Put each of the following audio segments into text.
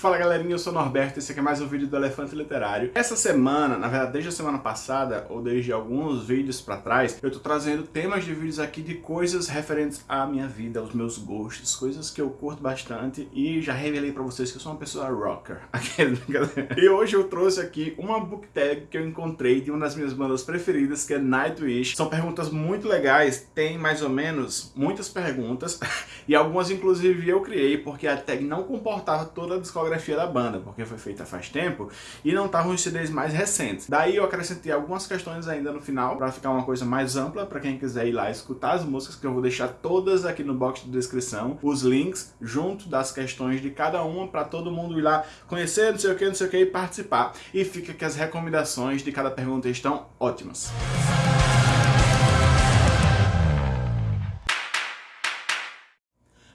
Fala galerinha, eu sou o Norberto e esse aqui é mais um vídeo do Elefante Literário. Essa semana, na verdade desde a semana passada, ou desde alguns vídeos pra trás, eu tô trazendo temas de vídeos aqui de coisas referentes à minha vida, aos meus gostos, coisas que eu curto bastante e já revelei pra vocês que eu sou uma pessoa rocker. e hoje eu trouxe aqui uma book tag que eu encontrei de uma das minhas bandas preferidas, que é Nightwish. São perguntas muito legais, tem mais ou menos muitas perguntas e algumas inclusive eu criei porque a tag não comportava toda a discografia discografia da banda, porque foi feita faz tempo, e não estavam os CDs mais recentes. Daí eu acrescentei algumas questões ainda no final, para ficar uma coisa mais ampla, para quem quiser ir lá escutar as músicas, que eu vou deixar todas aqui no box de descrição, os links junto das questões de cada uma, para todo mundo ir lá conhecer, não sei o que, não sei o que, e participar. E fica que as recomendações de cada pergunta estão ótimas.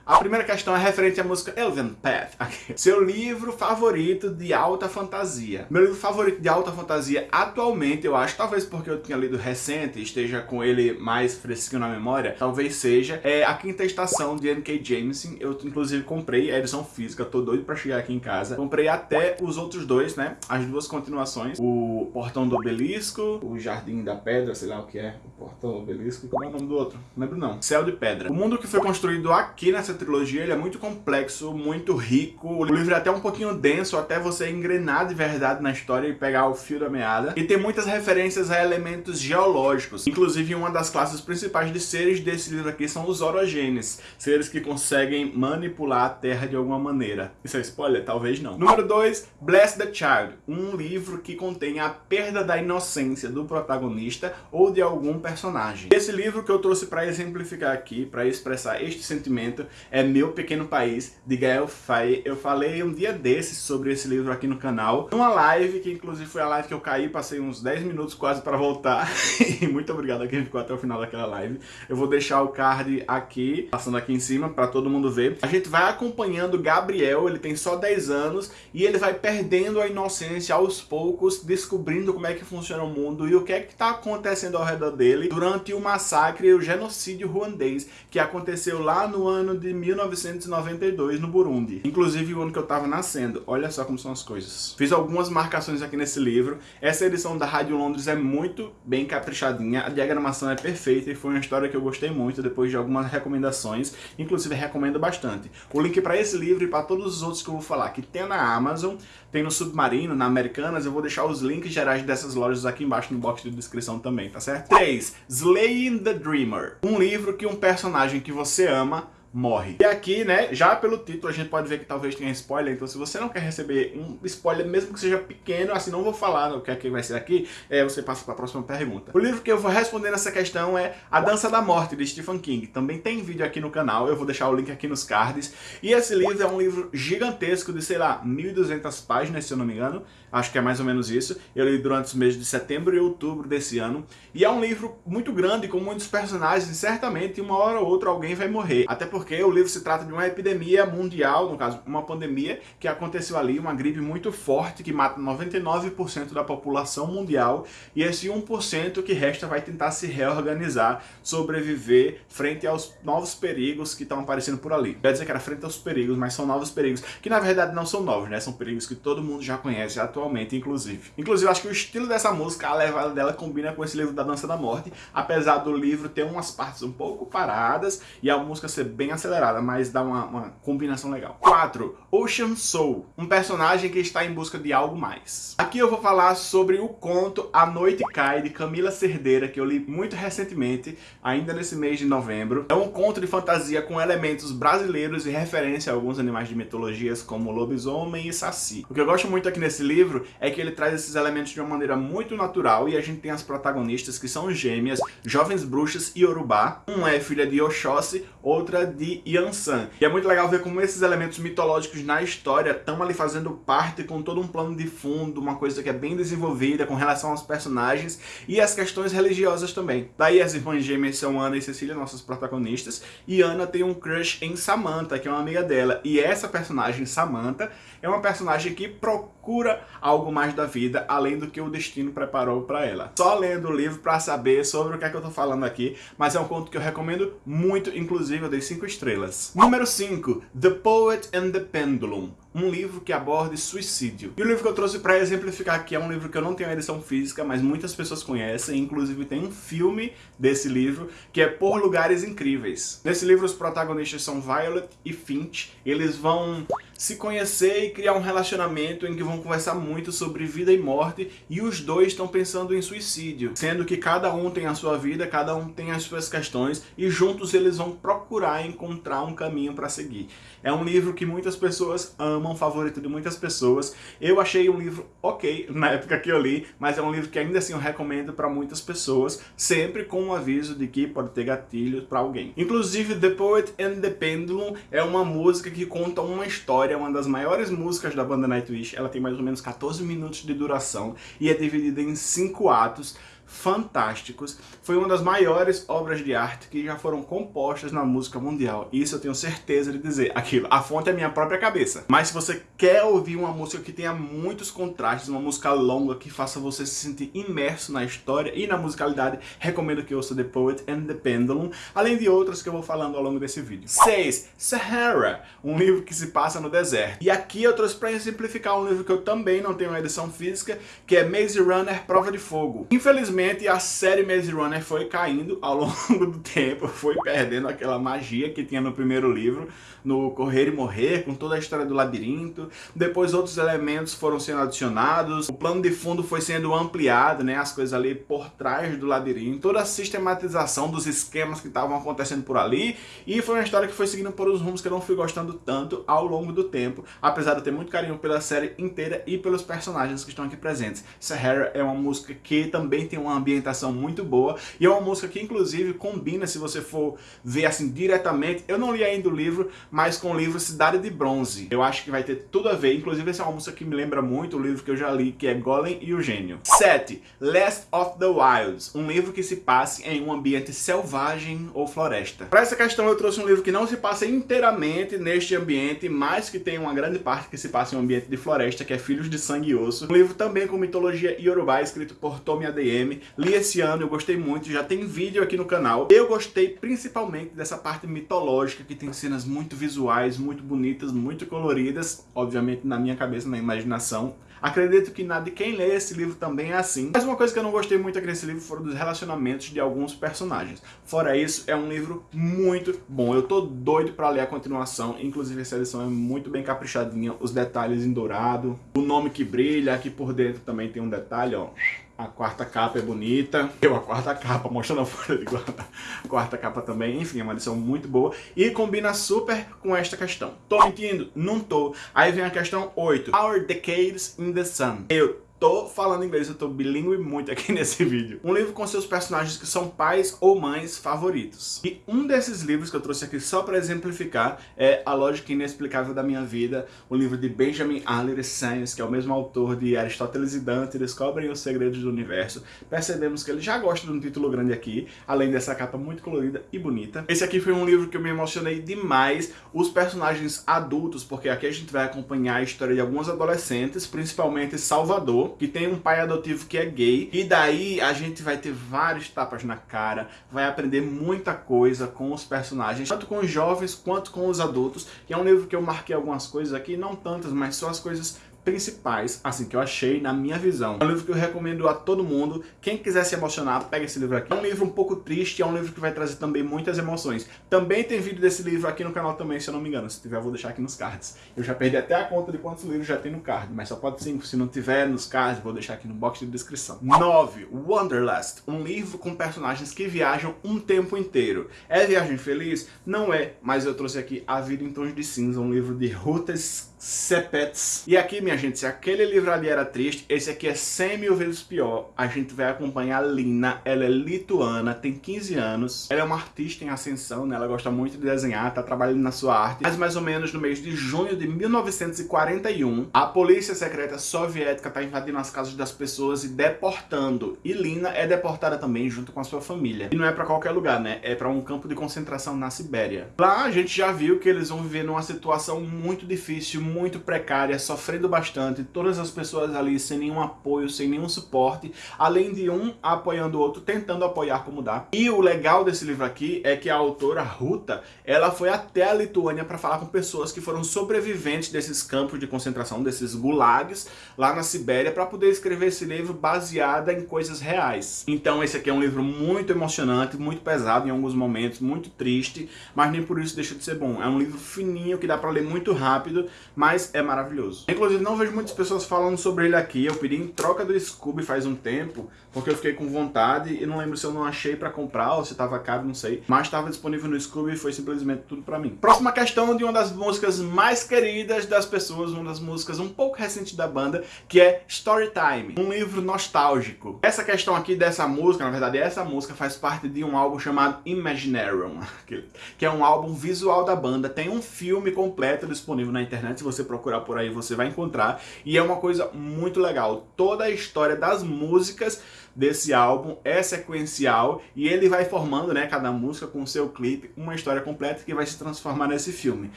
A primeira questão é referente à música Elven Path. Seu livro favorito de alta fantasia. Meu livro favorito de alta fantasia atualmente, eu acho, talvez porque eu tinha lido recente esteja com ele mais fresquinho na memória, talvez seja, é A Quinta Estação de N.K. Jameson. Eu inclusive comprei a edição física, tô doido pra chegar aqui em casa. Comprei até os outros dois, né? As duas continuações. O Portão do Obelisco, o Jardim da Pedra, sei lá o que é. O Portão do Obelisco, como é o nome do outro? Não lembro não. Céu de Pedra. O mundo que foi construído aqui nessa trilogia ele é muito complexo, muito rico. O livro é até um pouquinho denso, até você engrenar de verdade na história e pegar o fio da meada. E tem muitas referências a elementos geológicos. Inclusive, uma das classes principais de seres desse livro aqui são os orogenes. Seres que conseguem manipular a Terra de alguma maneira. Isso é spoiler? Talvez não. Número 2, Bless the Child. Um livro que contém a perda da inocência do protagonista ou de algum personagem. Esse livro que eu trouxe para exemplificar aqui, para expressar este sentimento, é Meu Pequeno País, de Gael Faye. Eu falei um dia desses sobre esse livro aqui no canal, numa live, que inclusive foi a live que eu caí, passei uns 10 minutos quase para voltar. e muito obrigado a quem ficou até o final daquela live. Eu vou deixar o card aqui, passando aqui em cima, para todo mundo ver. A gente vai acompanhando Gabriel, ele tem só 10 anos, e ele vai perdendo a inocência aos poucos, descobrindo como é que funciona o mundo e o que é que está acontecendo ao redor dele durante o massacre e o genocídio ruandês, que aconteceu lá no ano de 1992 no Burundi. Inclusive o ano que eu tava nascendo. Olha só como são as coisas. Fiz algumas marcações aqui nesse livro. Essa edição da Rádio Londres é muito bem caprichadinha. A diagramação é perfeita e foi uma história que eu gostei muito depois de algumas recomendações. Inclusive recomendo bastante. O link para esse livro e para todos os outros que eu vou falar, que tem na Amazon, tem no Submarino, na Americanas, eu vou deixar os links gerais dessas lojas aqui embaixo no box de descrição também, tá certo? 3. Slaying the Dreamer. Um livro que um personagem que você ama morre. E aqui, né, já pelo título a gente pode ver que talvez tenha spoiler, então se você não quer receber um spoiler, mesmo que seja pequeno, assim, não vou falar o que é que vai ser aqui, é, você passa para a próxima pergunta. O livro que eu vou responder nessa questão é A Dança da Morte, de Stephen King. Também tem vídeo aqui no canal, eu vou deixar o link aqui nos cards. E esse livro é um livro gigantesco de, sei lá, 1.200 páginas, se eu não me engano. Acho que é mais ou menos isso. Eu li durante os meses de setembro e outubro desse ano. E é um livro muito grande, com muitos personagens, e certamente uma hora ou outra alguém vai morrer. Até porque porque o livro se trata de uma epidemia mundial, no caso, uma pandemia que aconteceu ali, uma gripe muito forte que mata 99% da população mundial e esse 1% que resta vai tentar se reorganizar, sobreviver frente aos novos perigos que estão aparecendo por ali. Quer dizer que era frente aos perigos, mas são novos perigos, que na verdade não são novos, né? São perigos que todo mundo já conhece atualmente, inclusive. Inclusive, acho que o estilo dessa música, a levada dela combina com esse livro da Dança da Morte, apesar do livro ter umas partes um pouco paradas e a música ser bem acelerada, mas dá uma, uma combinação legal. 4. Ocean Soul, um personagem que está em busca de algo mais. Aqui eu vou falar sobre o conto A Noite Cai, de Camila Cerdeira, que eu li muito recentemente, ainda nesse mês de novembro. É um conto de fantasia com elementos brasileiros e referência a alguns animais de mitologias como lobisomem e saci. O que eu gosto muito aqui nesse livro é que ele traz esses elementos de uma maneira muito natural e a gente tem as protagonistas que são gêmeas, jovens bruxas e urubá. Um é filha de Oxóssi, outra de Yansan. E é muito legal ver como esses elementos mitológicos na história estão ali fazendo parte com todo um plano de fundo, uma coisa que é bem desenvolvida com relação aos personagens e as questões religiosas também. Daí as irmãs gêmeas são Ana e Cecília, nossas protagonistas, e Ana tem um crush em Samantha, que é uma amiga dela. E essa personagem, Samantha, é uma personagem que procura algo mais da vida, além do que o destino preparou para ela. Só lendo o livro para saber sobre o que é que eu tô falando aqui, mas é um conto que eu recomendo muito, inclusive eu dei 5 estrelas. Número 5, The Poet and the Pendulum um livro que aborde suicídio. E o livro que eu trouxe para exemplificar aqui é um livro que eu não tenho a edição física, mas muitas pessoas conhecem, inclusive tem um filme desse livro, que é Por Lugares Incríveis. Nesse livro os protagonistas são Violet e Finch, eles vão se conhecer e criar um relacionamento em que vão conversar muito sobre vida e morte e os dois estão pensando em suicídio, sendo que cada um tem a sua vida, cada um tem as suas questões e juntos eles vão procurar encontrar um caminho para seguir. É um livro que muitas pessoas amam, favorito de muitas pessoas. Eu achei um livro ok na época que eu li, mas é um livro que ainda assim eu recomendo para muitas pessoas, sempre com um aviso de que pode ter gatilhos para alguém. Inclusive, The Poet and the Pendulum é uma música que conta uma história, uma das maiores músicas da banda Nightwish. Ela tem mais ou menos 14 minutos de duração e é dividida em cinco atos fantásticos. Foi uma das maiores obras de arte que já foram compostas na música mundial. Isso eu tenho certeza de dizer. Aquilo, a fonte é minha própria cabeça. Mas se você quer ouvir uma música que tenha muitos contrastes, uma música longa que faça você se sentir imerso na história e na musicalidade, recomendo que ouça The Poet and the Pendulum, além de outras que eu vou falando ao longo desse vídeo. 6. Sahara, um livro que se passa no deserto. E aqui eu trouxe para exemplificar um livro que eu também não tenho uma edição física, que é Maze Runner Prova de Fogo. Infelizmente, Infelizmente, a série Maze Runner foi caindo ao longo do tempo, foi perdendo aquela magia que tinha no primeiro livro, no Correr e Morrer, com toda a história do labirinto. Depois outros elementos foram sendo adicionados, o plano de fundo foi sendo ampliado, né, as coisas ali por trás do labirinto, toda a sistematização dos esquemas que estavam acontecendo por ali, e foi uma história que foi seguindo por os rumos que eu não fui gostando tanto ao longo do tempo, apesar de eu ter muito carinho pela série inteira e pelos personagens que estão aqui presentes. Sahara é uma música que também tem um uma ambientação muito boa e é uma música que inclusive combina, se você for ver assim diretamente, eu não li ainda o livro, mas com o livro Cidade de Bronze. Eu acho que vai ter tudo a ver, inclusive essa é uma música que me lembra muito o livro que eu já li, que é Golem e o Gênio. 7. Last of the Wilds, um livro que se passe em um ambiente selvagem ou floresta. Para essa questão eu trouxe um livro que não se passa inteiramente neste ambiente, mas que tem uma grande parte que se passa em um ambiente de floresta, que é Filhos de Sangue e Osso. Um livro também com mitologia iorubá, escrito por Tomi ADM, Li esse ano, eu gostei muito, já tem vídeo aqui no canal. Eu gostei principalmente dessa parte mitológica, que tem cenas muito visuais, muito bonitas, muito coloridas, obviamente na minha cabeça, na imaginação. Acredito que nada de quem lê esse livro também é assim. Mas uma coisa que eu não gostei muito aqui nesse livro foram dos relacionamentos de alguns personagens. Fora isso, é um livro muito bom. Eu tô doido pra ler a continuação. Inclusive, essa edição é muito bem caprichadinha. Os detalhes em dourado. O nome que brilha. Aqui por dentro também tem um detalhe, ó. A quarta capa é bonita. Eu, a quarta capa, mostrando a folha de guarda. A quarta capa também, enfim, é uma edição muito boa. E combina super com esta questão. Tô mentindo? Não tô. Aí vem a questão 8. Our Decades in the Sun. Eu Tô falando inglês, eu tô bilíngue muito aqui nesse vídeo. Um livro com seus personagens que são pais ou mães favoritos. E um desses livros que eu trouxe aqui só para exemplificar é A Lógica Inexplicável da Minha Vida, o livro de Benjamin Alire Sainz, que é o mesmo autor de Aristóteles e Dante, Descobrem os Segredos do Universo. Percebemos que ele já gosta de um título grande aqui, além dessa capa muito colorida e bonita. Esse aqui foi um livro que eu me emocionei demais, os personagens adultos, porque aqui a gente vai acompanhar a história de alguns adolescentes, principalmente Salvador, que tem um pai adotivo que é gay, e daí a gente vai ter vários tapas na cara, vai aprender muita coisa com os personagens, tanto com os jovens quanto com os adultos, e é um livro que eu marquei algumas coisas aqui, não tantas, mas só as coisas principais, assim, que eu achei na minha visão. É um livro que eu recomendo a todo mundo. Quem quiser se emocionar, pega esse livro aqui. É um livro um pouco triste, é um livro que vai trazer também muitas emoções. Também tem vídeo desse livro aqui no canal também, se eu não me engano. Se tiver, eu vou deixar aqui nos cards. Eu já perdi até a conta de quantos livros já tem no card, mas só pode ser Se não tiver nos cards, vou deixar aqui no box de descrição. 9. Wanderlust. Um livro com personagens que viajam um tempo inteiro. É viagem feliz? Não é, mas eu trouxe aqui A Vida em Tons de Cinza, um livro de Rutes Sepets. E aqui, minha gente, se aquele livro ali era triste, esse aqui é 100 mil vezes pior. A gente vai acompanhar a Lina, ela é lituana, tem 15 anos. Ela é uma artista em ascensão, né? Ela gosta muito de desenhar, tá trabalhando na sua arte. Mas mais ou menos no mês de junho de 1941, a polícia secreta soviética tá invadindo as casas das pessoas e deportando. E Lina é deportada também junto com a sua família. E não é pra qualquer lugar, né? É pra um campo de concentração na Sibéria. Lá a gente já viu que eles vão viver numa situação muito difícil, muito precária, sofrendo bastante todas as pessoas ali sem nenhum apoio, sem nenhum suporte, além de um apoiando o outro, tentando apoiar como dá. E o legal desse livro aqui é que a autora Ruta, ela foi até a Lituânia para falar com pessoas que foram sobreviventes desses campos de concentração, desses gulags, lá na Sibéria, para poder escrever esse livro baseada em coisas reais. Então esse aqui é um livro muito emocionante, muito pesado em alguns momentos, muito triste, mas nem por isso deixa de ser bom. É um livro fininho que dá para ler muito rápido, mas é maravilhoso. Inclusive não vejo muitas pessoas falando sobre ele aqui, eu pedi em troca do Scooby faz um tempo, porque eu fiquei com vontade e não lembro se eu não achei para comprar ou se estava caro, não sei, mas estava disponível no Scooby e foi simplesmente tudo para mim. Próxima questão de uma das músicas mais queridas das pessoas, uma das músicas um pouco recentes da banda, que é Storytime, um livro nostálgico. Essa questão aqui dessa música, na verdade essa música faz parte de um álbum chamado Imaginarium, que é um álbum visual da banda, tem um filme completo disponível na internet, você procurar por aí você vai encontrar, e é uma coisa muito legal, toda a história das músicas desse álbum é sequencial e ele vai formando, né, cada música com seu clipe, uma história completa que vai se transformar nesse filme.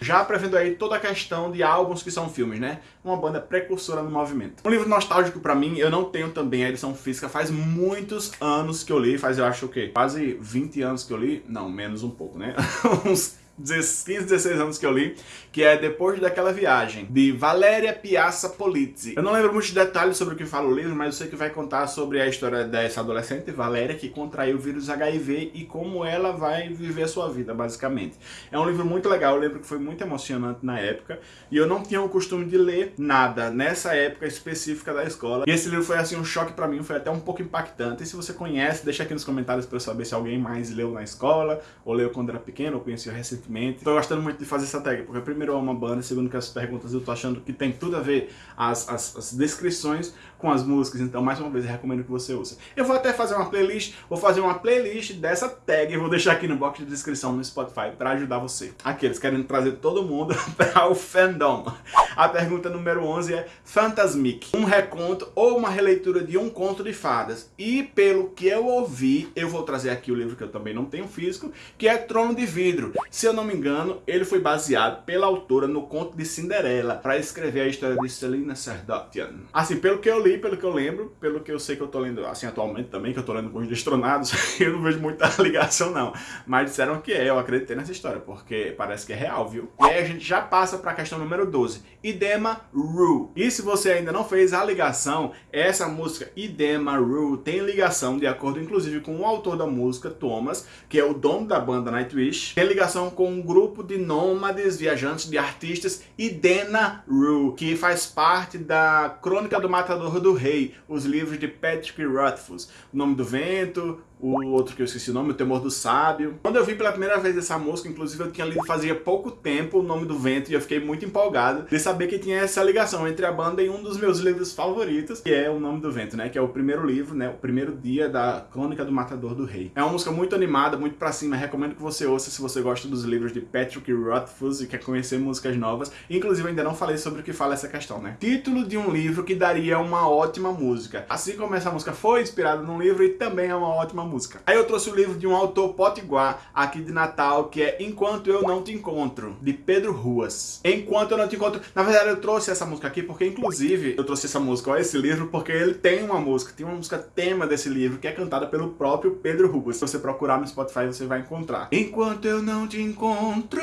Já prevendo aí toda a questão de álbuns que são filmes, né? Uma banda precursora no movimento. Um livro nostálgico pra mim, eu não tenho também a edição física, faz muitos anos que eu li, faz eu acho o quê? Quase 20 anos que eu li? Não, menos um pouco, né? Uns 15, 16 anos que eu li, que é Depois daquela Viagem, de Valéria Piazza Polizzi. Eu não lembro muitos detalhes sobre o que fala o livro, mas eu sei que vai contar sobre a história dessa adolescente, Valéria, que contraiu o vírus HIV e como ela vai viver a sua vida, basicamente. É um livro muito legal, eu lembro que foi muito emocionante na época, e eu não tinha o costume de ler nada nessa época específica da escola. E esse livro foi assim um choque pra mim, foi até um pouco impactante. E se você conhece, deixa aqui nos comentários pra eu saber se alguém mais leu na escola, ou leu quando era pequeno, ou conheceu recentemente recentemente. Tô gostando muito de fazer essa tag, porque primeiro é uma banda, segundo que as perguntas eu tô achando que tem tudo a ver as, as, as descrições com as músicas, então mais uma vez eu recomendo que você ouça. Eu vou até fazer uma playlist, vou fazer uma playlist dessa tag, e vou deixar aqui no box de descrição no Spotify para ajudar você. Aqueles querendo trazer todo mundo para o fandom. A pergunta número 11 é Fantasmic, um reconto ou uma releitura de um conto de fadas. E pelo que eu ouvi, eu vou trazer aqui o livro que eu também não tenho físico, que é Trono de Vidro. Se eu não me engano, ele foi baseado pela autora no conto de Cinderela, para escrever a história de Selina Sardotian. Assim, pelo que eu li, pelo que eu lembro, pelo que eu sei que eu tô lendo, assim, atualmente também, que eu tô lendo com os destronados, eu não vejo muita ligação não. Mas disseram que é, eu acreditei nessa história, porque parece que é real, viu? E aí a gente já passa pra questão número 12. Idema Ru. E se você ainda não fez a ligação, essa música Idema Ru tem ligação, de acordo inclusive com o autor da música, Thomas, que é o dono da banda Nightwish, tem ligação com um grupo de nômades, viajantes, de artistas, Idena Ru, que faz parte da Crônica do Matador do Rei, os livros de Patrick Rothfuss, O Nome do Vento, o outro que eu esqueci o nome, O Temor do Sábio. Quando eu vi pela primeira vez essa música, inclusive eu tinha lido fazia pouco tempo O Nome do Vento e eu fiquei muito empolgado de saber que tinha essa ligação entre a banda e um dos meus livros favoritos, que é O Nome do Vento, né? Que é o primeiro livro, né? O primeiro dia da Crônica do Matador do Rei. É uma música muito animada, muito pra cima, recomendo que você ouça se você gosta dos livros de Patrick Rothfuss e quer conhecer músicas novas. Inclusive ainda não falei sobre o que fala essa questão, né? Título de um livro que daria uma ótima música. Assim como essa música foi inspirada num livro e também é uma ótima música música. Aí eu trouxe o livro de um autor potiguar aqui de Natal, que é Enquanto Eu Não Te Encontro, de Pedro Ruas. Enquanto Eu Não Te Encontro... Na verdade, eu trouxe essa música aqui porque, inclusive, eu trouxe essa música, ó, esse livro, porque ele tem uma música, tem uma música tema desse livro, que é cantada pelo próprio Pedro Ruas. Se você procurar no Spotify, você vai encontrar. Enquanto eu não te encontro,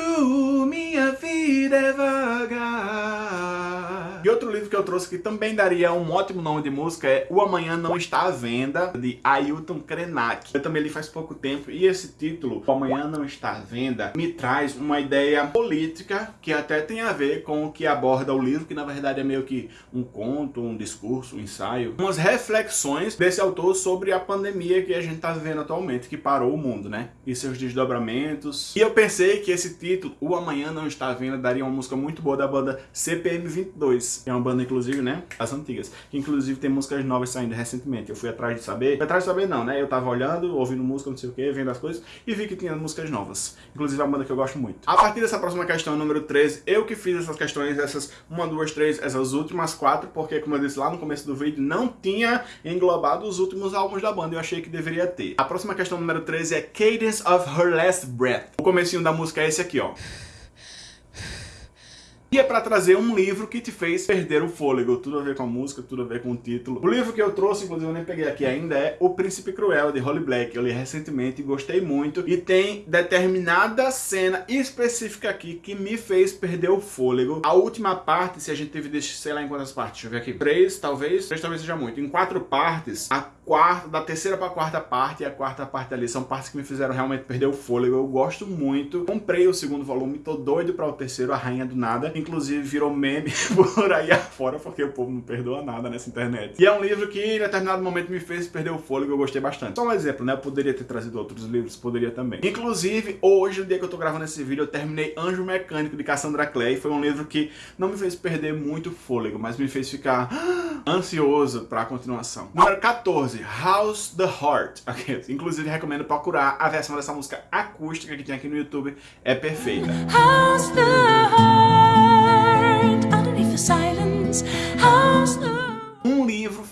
minha vida é vaga. E outro livro que eu trouxe que também daria um ótimo nome de música é O Amanhã Não Está à Venda, de Ailton Krenak. Eu também li faz pouco tempo e esse título, Amanhã Não Está à Venda, me traz uma ideia política que até tem a ver com o que aborda o livro, que na verdade é meio que um conto, um discurso, um ensaio. Umas reflexões desse autor sobre a pandemia que a gente está vivendo atualmente, que parou o mundo, né? E seus desdobramentos. E eu pensei que esse título, O Amanhã Não Está à Venda, daria uma música muito boa da banda CPM 22, que é uma banda, inclusive, né? As antigas. Que inclusive tem músicas novas saindo recentemente. Eu fui atrás de saber. Fui atrás de saber não, né? Eu tava olhando ouvindo música, não sei o que, vendo as coisas, e vi que tinha músicas novas. Inclusive a banda que eu gosto muito. A partir dessa próxima questão, número 13, eu que fiz essas questões, essas 1, 2, 3, essas últimas quatro, porque como eu disse lá no começo do vídeo, não tinha englobado os últimos álbuns da banda, eu achei que deveria ter. A próxima questão, número 13, é Cadence of Her Last Breath. O comecinho da música é esse aqui, ó. E é para trazer um livro que te fez perder o fôlego, tudo a ver com a música, tudo a ver com o título. O livro que eu trouxe, inclusive eu nem peguei aqui ainda, é O Príncipe Cruel, de Holly Black. Eu li recentemente e gostei muito. E tem determinada cena específica aqui que me fez perder o fôlego. A última parte, se a gente teve, sei lá em quantas partes, deixa eu ver aqui, três talvez, três talvez seja muito. Em quatro partes, a da terceira para a quarta parte e a quarta parte ali são partes que me fizeram realmente perder o fôlego. Eu gosto muito. Comprei o segundo volume, tô doido para o terceiro, A Rainha do Nada. Inclusive virou meme por aí afora, porque o povo não perdoa nada nessa internet. E é um livro que em determinado momento me fez perder o fôlego, eu gostei bastante. Só um exemplo, né? Eu poderia ter trazido outros livros, poderia também. Inclusive, hoje, no dia que eu tô gravando esse vídeo, eu terminei Anjo Mecânico de Cassandra Clay. Foi um livro que não me fez perder muito fôlego, mas me fez ficar ansioso para a continuação. Número 14, House the Heart. Okay. Inclusive, recomendo procurar a versão dessa música acústica que tem aqui no YouTube. É perfeita. House the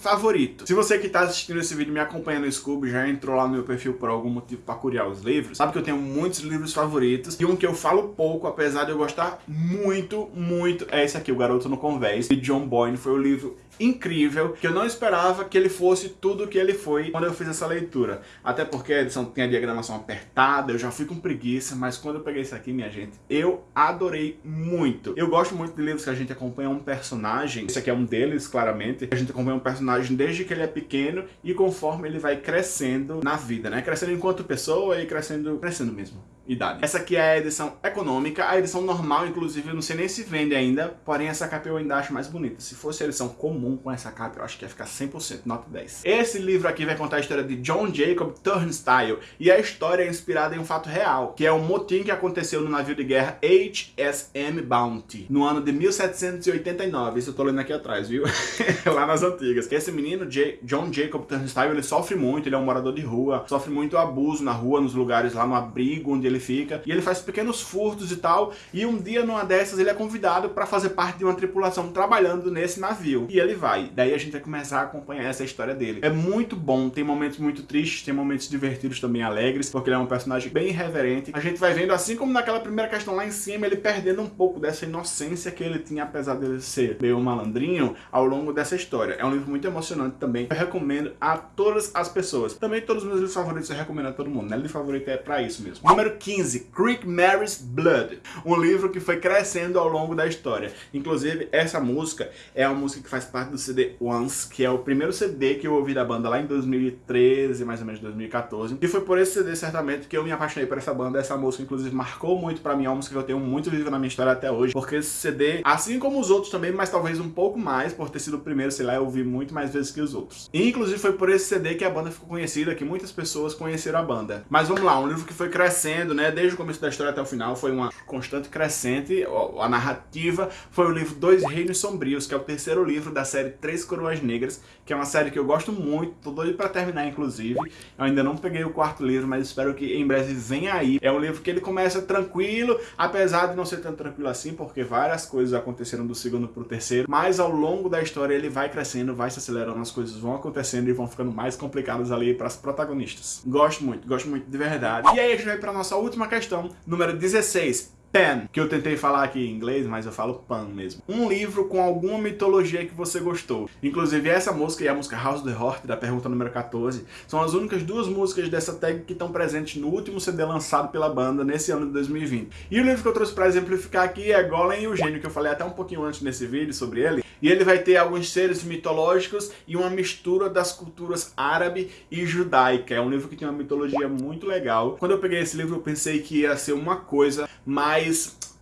favorito. Se você que está assistindo esse vídeo me acompanha no Scooby, já entrou lá no meu perfil por algum motivo para curiar os livros, sabe que eu tenho muitos livros favoritos e um que eu falo pouco, apesar de eu gostar muito, muito, é esse aqui, O Garoto no Convés, de John Boyne. Foi o livro incrível, que eu não esperava que ele fosse tudo o que ele foi quando eu fiz essa leitura. Até porque a edição tem a diagramação apertada, eu já fui com preguiça, mas quando eu peguei isso aqui, minha gente, eu adorei muito. Eu gosto muito de livros que a gente acompanha um personagem, esse aqui é um deles, claramente, a gente acompanha um personagem desde que ele é pequeno e conforme ele vai crescendo na vida, né? Crescendo enquanto pessoa e crescendo, crescendo mesmo idade. Essa aqui é a edição econômica, a edição normal, inclusive, eu não sei nem se vende ainda, porém essa capa eu ainda acho mais bonita. Se fosse a edição comum com essa capa, eu acho que ia ficar 100% nota 10. Esse livro aqui vai contar a história de John Jacob Turnstile, e a história é inspirada em um fato real, que é um motim que aconteceu no navio de guerra HSM Bounty, no ano de 1789. Isso eu tô lendo aqui atrás, viu? Lá nas antigas. Esse menino, J John Jacob Turnstile, ele sofre muito, ele é um morador de rua, sofre muito abuso na rua, nos lugares lá no abrigo onde ele ele fica, e ele faz pequenos furtos e tal, e um dia numa dessas ele é convidado para fazer parte de uma tripulação trabalhando nesse navio, e ele vai. Daí a gente vai começar a acompanhar essa história dele. É muito bom, tem momentos muito tristes, tem momentos divertidos também alegres, porque ele é um personagem bem irreverente. A gente vai vendo, assim como naquela primeira questão lá em cima, ele perdendo um pouco dessa inocência que ele tinha, apesar dele ser meio malandrinho, ao longo dessa história. É um livro muito emocionante também, eu recomendo a todas as pessoas. Também todos os meus livros favoritos eu recomendo a todo mundo, né? Livro favorito é pra isso mesmo. Número 15, Creek Mary's Blood, um livro que foi crescendo ao longo da história. Inclusive, essa música é uma música que faz parte do CD Once, que é o primeiro CD que eu ouvi da banda lá em 2013, mais ou menos 2014. E foi por esse CD, certamente, que eu me apaixonei por essa banda. Essa música, inclusive, marcou muito pra mim, é uma música que eu tenho muito viva na minha história até hoje, porque esse CD, assim como os outros também, mas talvez um pouco mais, por ter sido o primeiro, sei lá, eu ouvi muito mais vezes que os outros. E, inclusive, foi por esse CD que a banda ficou conhecida, que muitas pessoas conheceram a banda. Mas vamos lá, um livro que foi crescendo, né, desde o começo da história até o final, foi uma constante crescente. A narrativa foi o livro Dois Reinos Sombrios, que é o terceiro livro da série Três Coroas Negras, que é uma série que eu gosto muito, tô doido pra terminar, inclusive. Eu ainda não peguei o quarto livro, mas espero que em breve venha aí. É um livro que ele começa tranquilo, apesar de não ser tão tranquilo assim, porque várias coisas aconteceram do segundo pro terceiro, mas ao longo da história ele vai crescendo, vai se acelerando, as coisas vão acontecendo e vão ficando mais complicadas ali para as protagonistas. Gosto muito, gosto muito de verdade. E aí a gente vai pra nossa última questão, número 16. Pen, que eu tentei falar aqui em inglês, mas eu falo Pan mesmo. Um livro com alguma mitologia que você gostou. Inclusive essa música e a música House the Heart, da pergunta número 14, são as únicas duas músicas dessa tag que estão presentes no último CD lançado pela banda nesse ano de 2020. E o livro que eu trouxe para exemplificar aqui é Golem e o Gênio, que eu falei até um pouquinho antes nesse vídeo sobre ele. E ele vai ter alguns seres mitológicos e uma mistura das culturas árabe e judaica. É um livro que tem uma mitologia muito legal. Quando eu peguei esse livro eu pensei que ia ser uma coisa mais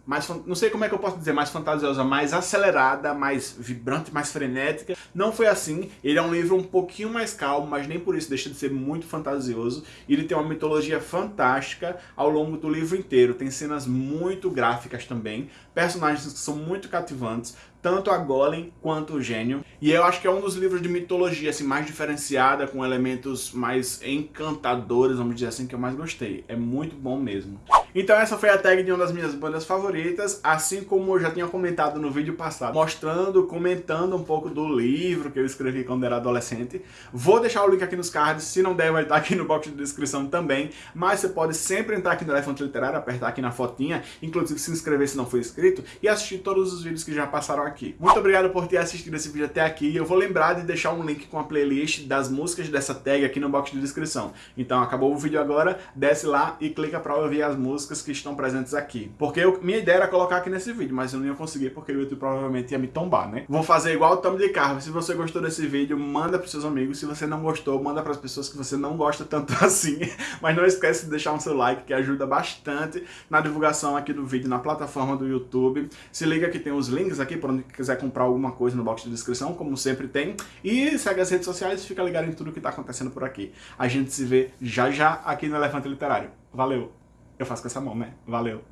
mais, não sei como é que eu posso dizer, mais fantasiosa, mais acelerada, mais vibrante, mais frenética. Não foi assim. Ele é um livro um pouquinho mais calmo, mas nem por isso deixa de ser muito fantasioso. Ele tem uma mitologia fantástica ao longo do livro inteiro. Tem cenas muito gráficas também, personagens que são muito cativantes, tanto a Golem quanto o Gênio. E eu acho que é um dos livros de mitologia assim, mais diferenciada, com elementos mais encantadores, vamos dizer assim, que eu mais gostei. É muito bom mesmo. Então essa foi a tag de uma das minhas bandas favoritas, assim como eu já tinha comentado no vídeo passado, mostrando, comentando um pouco do livro que eu escrevi quando era adolescente. Vou deixar o link aqui nos cards, se não der vai estar aqui no box de descrição também, mas você pode sempre entrar aqui no Elefante Literário, apertar aqui na fotinha, inclusive se inscrever se não for inscrito, e assistir todos os vídeos que já passaram aqui. Muito obrigado por ter assistido esse vídeo até aqui, eu vou lembrar de deixar um link com a playlist das músicas dessa tag aqui no box de descrição. Então acabou o vídeo agora, desce lá e clica para ouvir as músicas que estão presentes aqui. Porque eu, minha ideia era colocar aqui nesse vídeo, mas eu não ia conseguir porque o YouTube provavelmente ia me tombar, né? Vou fazer igual o Tom de Carro. Se você gostou desse vídeo, manda para seus amigos. Se você não gostou, manda para as pessoas que você não gosta tanto assim. Mas não esquece de deixar um seu like, que ajuda bastante na divulgação aqui do vídeo na plataforma do YouTube. Se liga que tem os links aqui para onde quiser comprar alguma coisa no box de descrição, como sempre tem. E segue as redes sociais e fica ligado em tudo que está acontecendo por aqui. A gente se vê já já aqui no Elefante Literário. Valeu! Eu faço com essa mão, né? Valeu!